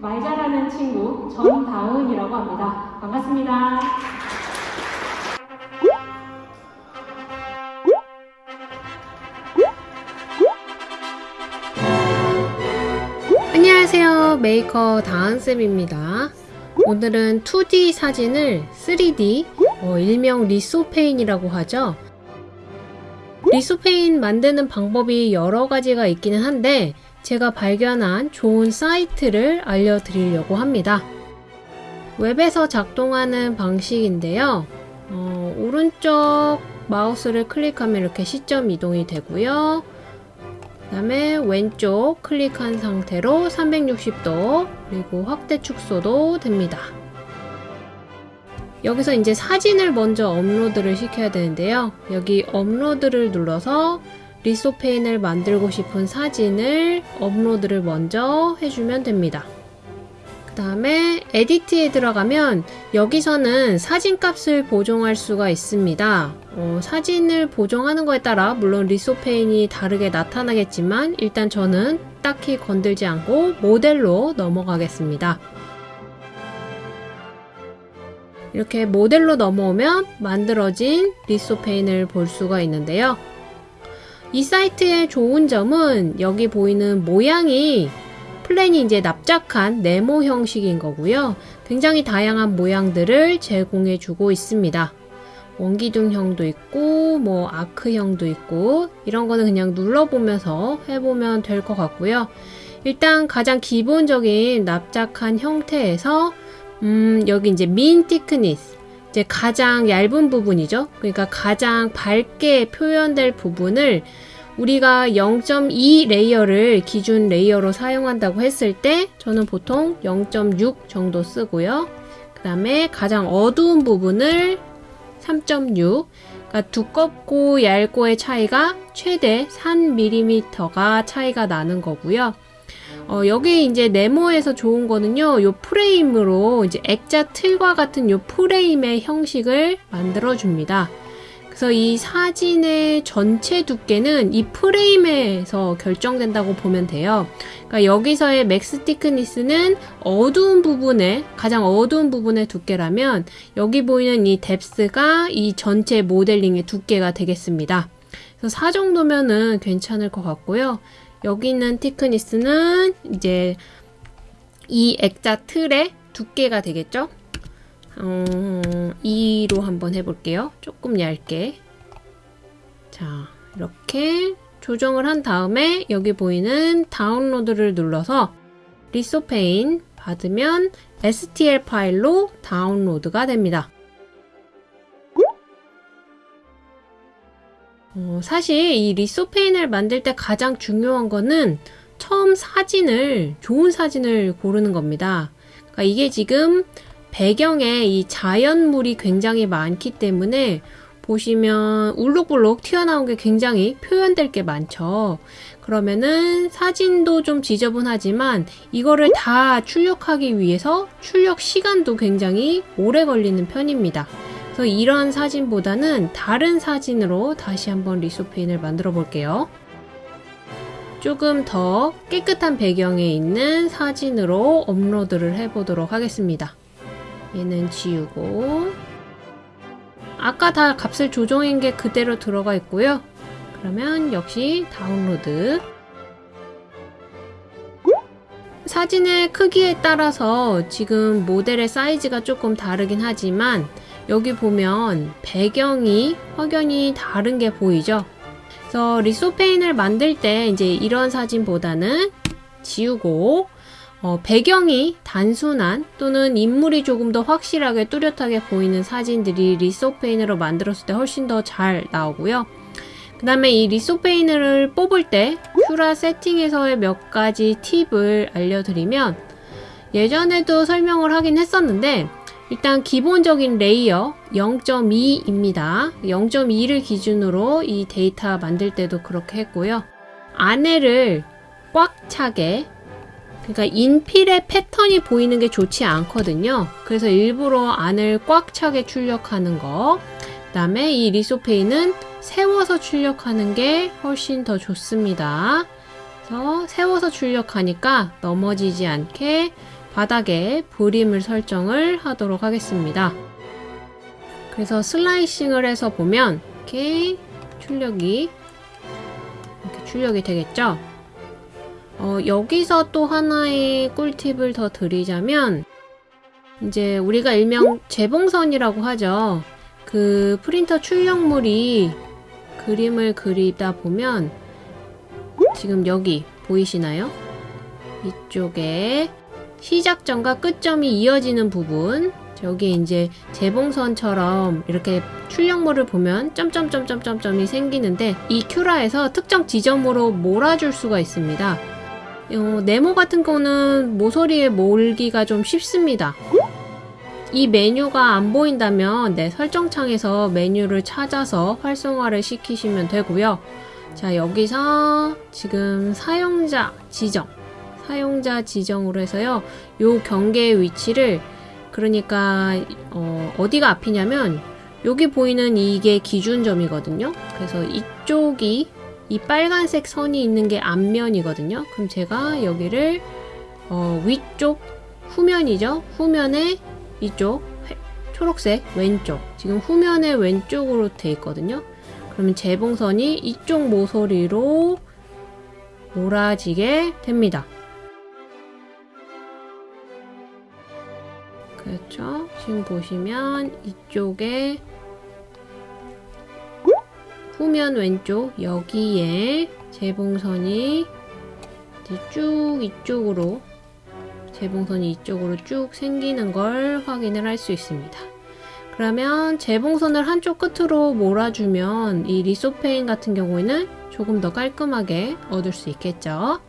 말 잘하는 친구 전다은이라고 합니다. 반갑습니다. 메이커 다은쌤입니다. 오늘은 2D 사진을 3D 어, 일명 lithophane이라고 하죠. lithophane 만드는 방법이 여러 가지가 있기는 한데 제가 발견한 좋은 사이트를 알려드리려고 합니다. 웹에서 작동하는 방식인데요. 어, 오른쪽 마우스를 클릭하면 이렇게 시점 이동이 되고요 그 다음에 왼쪽 클릭한 상태로 360도 그리고 확대 축소도 됩니다. 여기서 이제 사진을 먼저 업로드를 시켜야 되는데요. 여기 업로드를 눌러서 lithophane을 만들고 싶은 사진을 업로드를 먼저 해주면 됩니다. 그 다음에 edit에 들어가면 여기서는 사진 값을 보정할 수가 있습니다. 어, 사진을 보정하는 거에 따라 물론 lithophane이 다르게 나타나겠지만 일단 저는 딱히 건들지 않고 모델로 넘어가겠습니다. 이렇게 모델로 넘어오면 만들어진 lithophane을 볼 수가 있는데요. 이 사이트의 좋은 점은 여기 보이는 모양이 plane이 이제 납작한 네모 형식인 거고요. 굉장히 다양한 모양들을 제공해 주고 있습니다. 원기둥형도 있고 뭐 arc형도 있고 이런 거는 그냥 눌러보면서 해보면 될 것 같고요. 일단 가장 기본적인 납작한 형태에서 음 여기 이제 min thickness 이제 가장 얇은 부분이죠. 그러니까 가장 밝게 표현될 부분을 우리가 0.2 layer를 기준 layer로 사용한다고 했을 때 저는 보통 0.6 정도 쓰고요. 그 다음에 가장 어두운 부분을 3.6 그러니까 두껍고 얇고의 차이가 최대 3mm가 차이가 나는 거고요. 어, 여기 이제 네모에서 좋은 거는요, 요 프레임으로 이제 액자 틀과 같은 요 프레임의 형식을 만들어 줍니다. 그래서 이 사진의 전체 두께는 이 프레임에서 결정된다고 보면 돼요. 그러니까 여기서의 max thickness는 어두운 부분에 가장 어두운 부분의 두께라면 여기 보이는 이 depth가 이 전체 모델링의 두께가 되겠습니다. 그래서 4 정도면은 괜찮을 것 같고요. 여기 있는 thickness는 이제 이 액자 틀의 두께가 되겠죠? 어, 2로 한번 해볼게요. 조금 얇게. 자, 이렇게 조정을 한 다음에 여기 보이는 다운로드를 눌러서 리소페인 받으면 STL 파일로 다운로드가 됩니다. 어, 사실 이 리소페인을 만들 때 가장 중요한 거는 처음 사진을 좋은 사진을 고르는 겁니다. 그러니까 이게 지금 배경에 이 자연물이 굉장히 많기 때문에 보시면 울룩불룩 튀어나온 게 굉장히 표현될 게 많죠. 그러면은 사진도 좀 지저분하지만 이거를 다 출력하기 위해서 출력 시간도 굉장히 오래 걸리는 편입니다. 그래서 이런 사진보다는 다른 사진으로 다시 한번 리소페인을 만들어 볼게요. 조금 더 깨끗한 배경에 있는 사진으로 업로드를 해보도록 하겠습니다. 얘는 지우고 아까 다 값을 조정한 게 그대로 들어가 있고요. 그러면 역시 다운로드 사진의 크기에 따라서 지금 모델의 사이즈가 조금 다르긴 하지만 여기 보면 배경이 확연히 다른 게 보이죠? 그래서 리소페인을 만들 때 이제 이런 사진보다는 지우고 어, 배경이 단순한 또는 인물이 조금 더 확실하게 뚜렷하게 보이는 사진들이 lithophane으로 만들었을 때 훨씬 더 잘 나오고요. 그 다음에 이 lithophane을 뽑을 때 Cura 세팅에서의 몇 가지 팁을 알려드리면 예전에도 설명을 하긴 했었는데 일단 기본적인 layer 0.2입니다. 0.2를 기준으로 이 데이터 만들 때도 그렇게 했고요. 안에를 꽉 차게 그러니까 인필의 패턴이 보이는 게 좋지 않거든요. 그래서 일부러 안을 꽉 차게 출력하는 거. 그 다음에 이 리소페인은 세워서 출력하는 게 훨씬 더 좋습니다. 그래서 세워서 출력하니까 넘어지지 않게 바닥에 브림을 설정을 하도록 하겠습니다. 그래서 슬라이싱을 해서 보면 이렇게 출력이 이렇게 출력이 되겠죠? 어, 여기서 또 하나의 꿀팁을 더 드리자면 이제 우리가 일명 재봉선이라고 하죠. 그 프린터 출력물이 그림을 그리다 보면 지금 여기 보이시나요? 이쪽에 시작점과 끝점이 이어지는 부분 여기 이제 재봉선처럼 이렇게 출력물을 보면 점점점점점점이 생기는데 이 큐라에서 특정 지점으로 몰아줄 수가 있습니다. 어, 네모 같은 거는 모서리에 몰기가 좀 쉽습니다. 이 메뉴가 안 보인다면 내 설정창에서 메뉴를 찾아서 활성화를 시키시면 되고요. 자, 여기서 지금 사용자 지정, 사용자 지정으로 해서요. 요 경계의 위치를 그러니까 어, 어디가 앞이냐면 여기 보이는 이게 기준점이거든요. 그래서 이쪽이 이 빨간색 선이 있는 게 앞면이거든요. 그럼 제가 여기를 어, 위쪽 후면이죠. 후면에 이쪽 회- 초록색 왼쪽 지금 후면의 왼쪽으로 돼 있거든요. 그러면 재봉선이 이쪽 모서리로 몰아지게 됩니다. 그렇죠. 지금 보시면 이쪽에 후면 왼쪽 여기에 재봉선이 쭉 이쪽으로 재봉선이 이쪽으로 쭉 생기는 걸 확인을 할 수 있습니다. 그러면 재봉선을 한쪽 끝으로 몰아주면 이 리소페인 같은 경우에는 조금 더 깔끔하게 얻을 수 있겠죠.